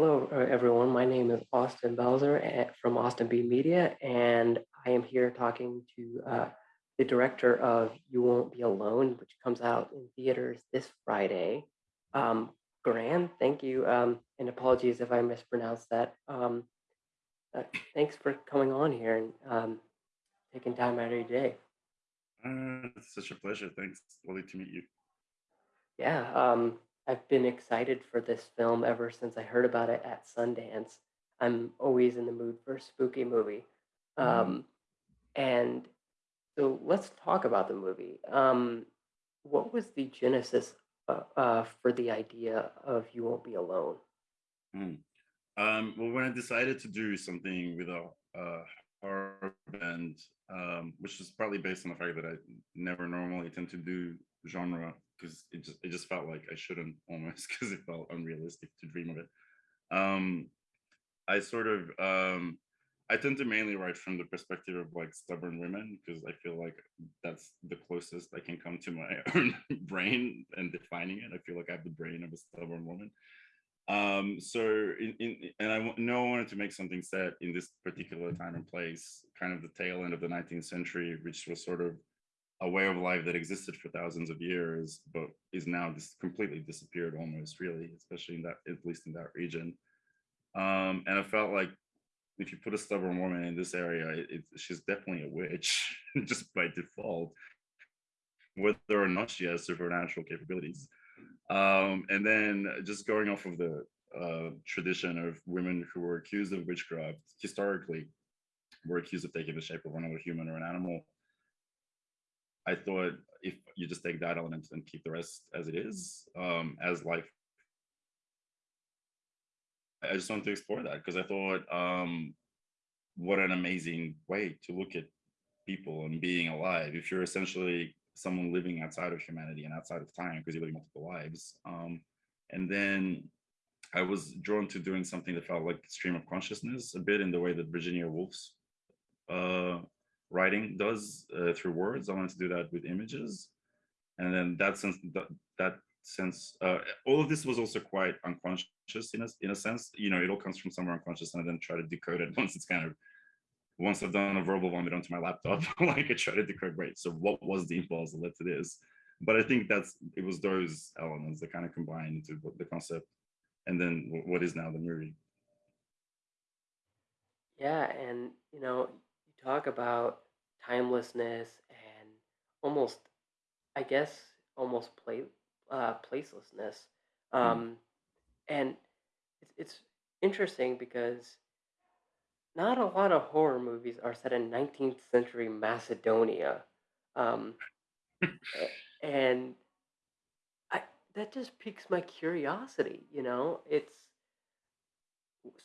Hello, uh, everyone. My name is Austin Belzer from Austin B Media, and I am here talking to uh, the director of You Won't Be Alone, which comes out in theaters this Friday. Um, Gran, thank you, um, and apologies if I mispronounced that. Um, uh, thanks for coming on here and um, taking time out of your day. Uh, it's such a pleasure. Thanks. Lovely to meet you. Yeah, um, I've been excited for this film ever since I heard about it at Sundance. I'm always in the mood for a spooky movie. Mm. Um, and so let's talk about the movie. Um, what was the genesis uh, uh, for the idea of You Won't Be Alone? Mm. Um, well, when I decided to do something with a, a horror band, um, which is partly based on the fact that I never normally tend to do genre because it just it just felt like I shouldn't almost because it felt unrealistic to dream of it. Um, I sort of um, I tend to mainly write from the perspective of like stubborn women because I feel like that's the closest I can come to my own brain and defining it. I feel like I have the brain of a stubborn woman. Um, so in, in and I know I wanted to make something set in this particular time and place, kind of the tail end of the 19th century, which was sort of a way of life that existed for thousands of years, but is now just completely disappeared almost really, especially in that, at least in that region. Um, and I felt like if you put a stubborn woman in this area, it, it, she's definitely a witch just by default, whether or not she has supernatural capabilities. Um, and then just going off of the uh, tradition of women who were accused of witchcraft historically were accused of taking the shape of another human or an animal. I thought if you just take that element and keep the rest as it is, um, as life I just wanted to explore that because I thought, um, what an amazing way to look at people and being alive. If you're essentially someone living outside of humanity and outside of time because you're living multiple lives. Um, and then I was drawn to doing something that felt like stream of consciousness a bit in the way that Virginia Woolf's uh, writing does uh, through words. I wanted to do that with images. And then that sense, that, that sense, uh, all of this was also quite unconscious in a, in a sense, you know, it all comes from somewhere unconscious and I then try to decode it once it's kind of, once I've done a verbal vomit onto my laptop, like I try to decode, right, so what was the impulse that led to this? But I think that's, it was those elements that kind of combined into the concept and then what is now the movie. Yeah, and you know, talk about timelessness and almost, I guess, almost play uh, placelessness. Mm. Um, and it's, it's interesting because not a lot of horror movies are set in 19th century Macedonia. Um, and I, that just piques my curiosity, you know? It's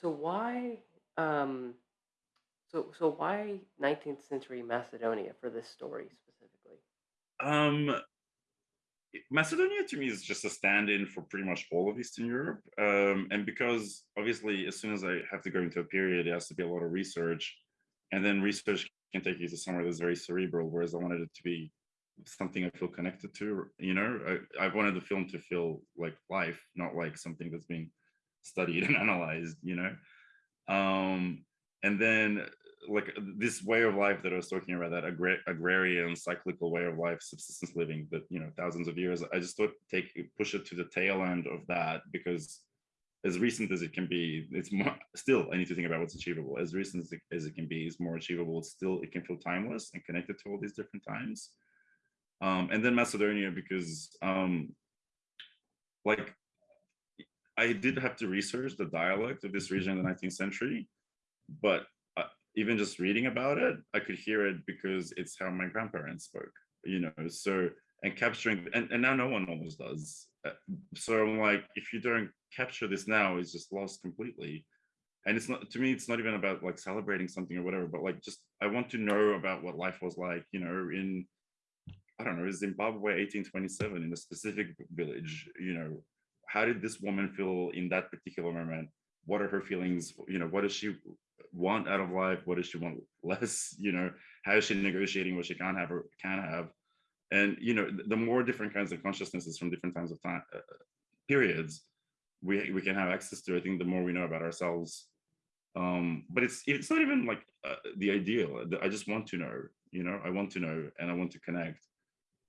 so why um so so why 19th century Macedonia for this story specifically? Um, Macedonia to me is just a stand-in for pretty much all of Eastern Europe. Um, and because obviously, as soon as I have to go into a period, it has to be a lot of research. And then research can take you to somewhere that's very cerebral, whereas I wanted it to be something I feel connected to, you know, I, I wanted the film to feel like life, not like something that's being studied and analyzed, you know. Um, and then like this way of life that I was talking about, that agra agrarian cyclical way of life, subsistence living that, you know, thousands of years, I just thought take, push it to the tail end of that because as recent as it can be, it's more, still, I need to think about what's achievable. As recent as it, as it can be is more achievable. It's still, it can feel timeless and connected to all these different times. Um, and then Macedonia, because um, like I did have to research the dialect of this region in the 19th century, but even just reading about it, I could hear it because it's how my grandparents spoke, you know, so, and capturing, and, and now no one almost does. Uh, so I'm like, if you don't capture this now, it's just lost completely. And it's not, to me, it's not even about like celebrating something or whatever, but like, just, I want to know about what life was like, you know, in, I don't know, Zimbabwe 1827 in a specific village, you know, how did this woman feel in that particular moment? What are her feelings? You know, what does she want out of life? What does she want less? You know, how is she negotiating what she can't have or can have? And, you know, the more different kinds of consciousnesses from different times of time, uh, periods, we we can have access to. I think the more we know about ourselves, um, but it's it's not even like uh, the ideal. I just want to know, you know, I want to know and I want to connect.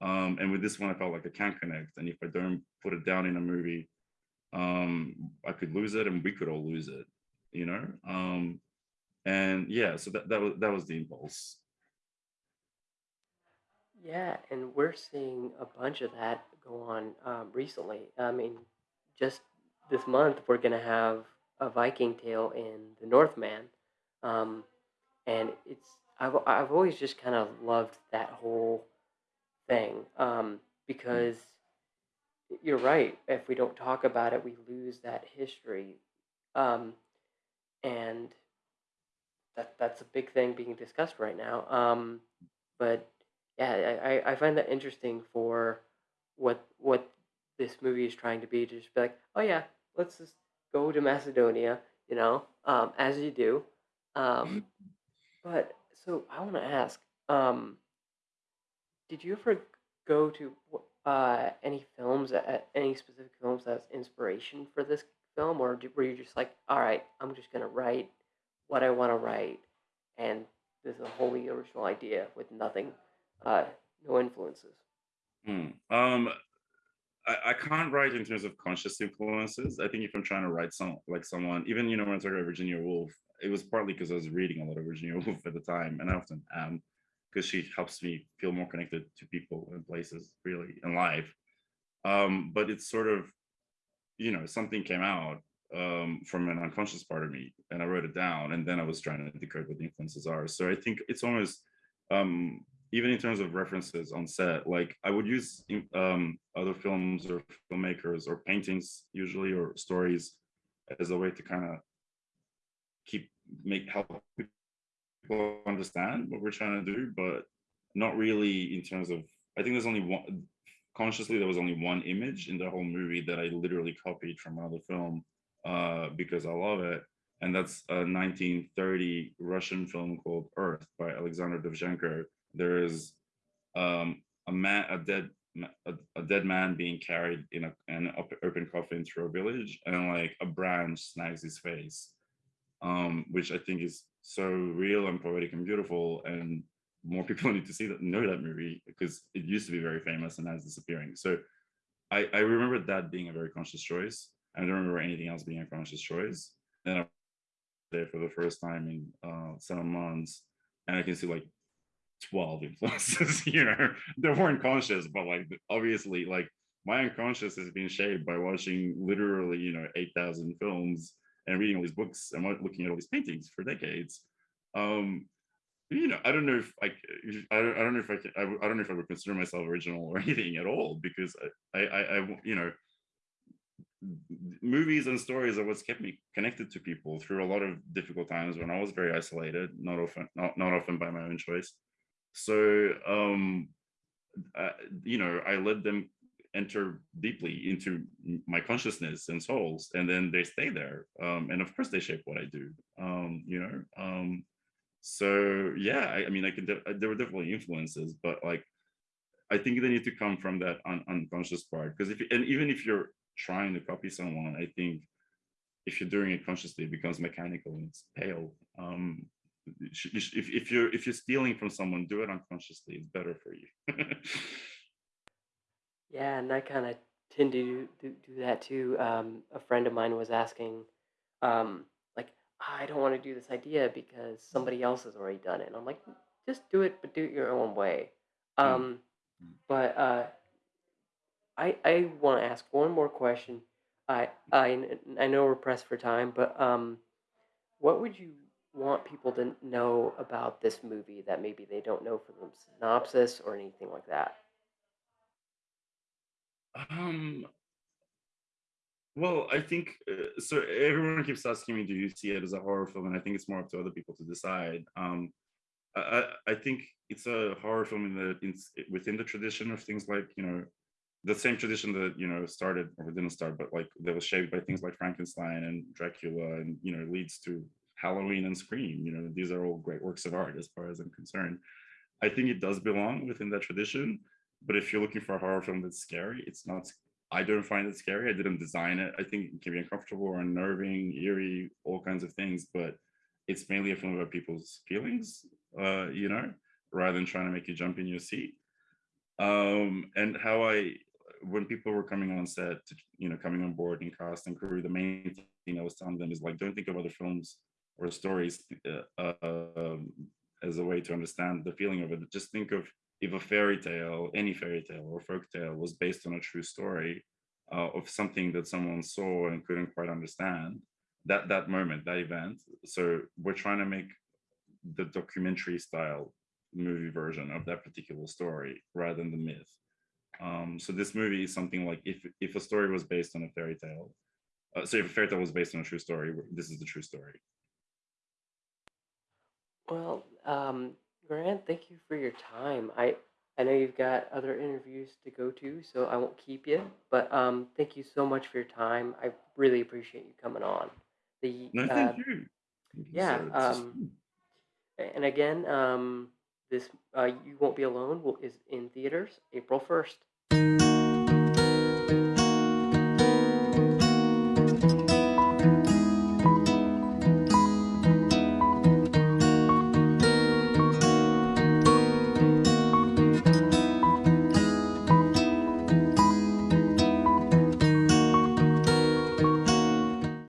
Um, and with this one, I felt like I can't connect. And if I don't put it down in a movie, um, I could lose it, and we could all lose it, you know. Um, and yeah, so that that was that was the impulse. Yeah, and we're seeing a bunch of that go on um, recently. I mean, just this month we're gonna have a Viking tale in the Northman, um, and it's I've I've always just kind of loved that whole thing um, because you're right. If we don't talk about it, we lose that history, um, and that that's a big thing being discussed right now. Um, but yeah, I, I find that interesting for what what this movie is trying to be. To just be like, oh yeah, let's just go to Macedonia, you know, um, as you do. Um, but so I want to ask, um, did you ever go to uh, any films, uh, any specific films as inspiration for this film, or did, were you just like, all right, I'm just gonna write what I want to write, and this is a wholly original idea with nothing, uh, no influences. mm. Um, I, I can't write in terms of conscious influences. I think if I'm trying to write some like someone, even you know when I talk about Virginia Woolf, it was partly because I was reading a lot of Virginia Woolf at the time, and I often am because she helps me feel more connected to people and places really in life. Um, but it's sort of you know something came out um, from an unconscious part of me, and I wrote it down, and then I was trying to decode what the influences are. So I think it's almost um, even in terms of references on set, like I would use um, other films or filmmakers or paintings usually or stories as a way to kind of keep make help people understand what we're trying to do, but not really in terms of. I think there's only one. Consciously, there was only one image in the whole movie that I literally copied from another film uh, because I love it, and that's a 1930 Russian film called Earth by Alexander Dovzhenko. There is um, a man, a dead, a, a dead man being carried in a, an open coffin through a village, and like a branch snags his face, um, which I think is so real and poetic and beautiful. And more people need to see that, know that movie because it used to be very famous and now it's disappearing. So I, I remember that being a very conscious choice. I don't remember anything else being a conscious choice. Then I was there for the first time in uh, seven months, and I can see like 12 influences, you know, they weren't conscious, but like obviously, like my unconscious has been shaped by watching literally, you know, 8,000 films and reading all these books and looking at all these paintings for decades. Um, you know, I don't know if I, I don't, I don't know if I can, I, I don't know if I would consider myself original or anything at all because I, I, I, you know, movies and stories are what's kept me connected to people through a lot of difficult times when I was very isolated, not often, not, not often by my own choice. So, um, uh, you know, I let them enter deeply into my consciousness and souls, and then they stay there. Um, and of course, they shape what I do. Um, you know, um, so yeah, I, I mean, I could. There were definitely influences, but like, I think they need to come from that un- unconscious part. Because if and even if you're trying to copy someone, I think if you're doing it consciously, it becomes mechanical and it's pale. Um, if, if you're if you're stealing from someone, do it unconsciously. It's better for you. Yeah, and I kind of tend to do, do that too. Um, a friend of mine was asking, um, like, I don't want to do this idea because somebody else has already done it. And I'm like, just do it, but do it your own way. Mm, Um, mm. but uh, I I want to ask one more question. I I I know we're pressed for time, but um, what would you want people to know about this movie that maybe they don't know from the synopsis or anything like that? Um, well, I think uh, so. Everyone keeps asking me, "Do you see it as a horror film?" And I think it's more up to other people to decide. Um, I, I think it's a horror film in the in, within the tradition of things like you know the same tradition that you know started or didn't start, but like that was shaped by things like Frankenstein and Dracula, and you know leads to Halloween and Scream. You know these are all great works of art as far as I'm concerned. I think it does belong within that tradition. But if you're looking for a horror film that's scary, it's not. I don't find it scary. I didn't design it. I think it can be uncomfortable or unnerving, eerie, all kinds of things, but it's mainly a film about people's feelings, uh, you know, rather than trying to make you jump in your seat. Um, and how I, when people were coming on set, to, you know, coming on board and cast and crew, the main thing I was telling them is like, don't think of other films or stories uh, um, as a way to understand the feeling of it. Just think of if a fairy tale, any fairy tale or folk tale was based on a true story uh, of something that someone saw and couldn't quite understand, that that moment, that event. So we're trying to make the documentary style movie version of that particular story rather than the myth. Um, so this movie is something like if if a story was based on a fairy tale, uh, so if a fairy tale was based on a true story, this is the true story. Well, um, Grant, thank you for your time. I I know you've got other interviews to go to, so I won't keep you. But um, thank you so much for your time. I really appreciate you coming on. The No, uh, thank you. Thank you, yeah. Um, and again, um, this uh, you won't be alone will, is in theaters April first.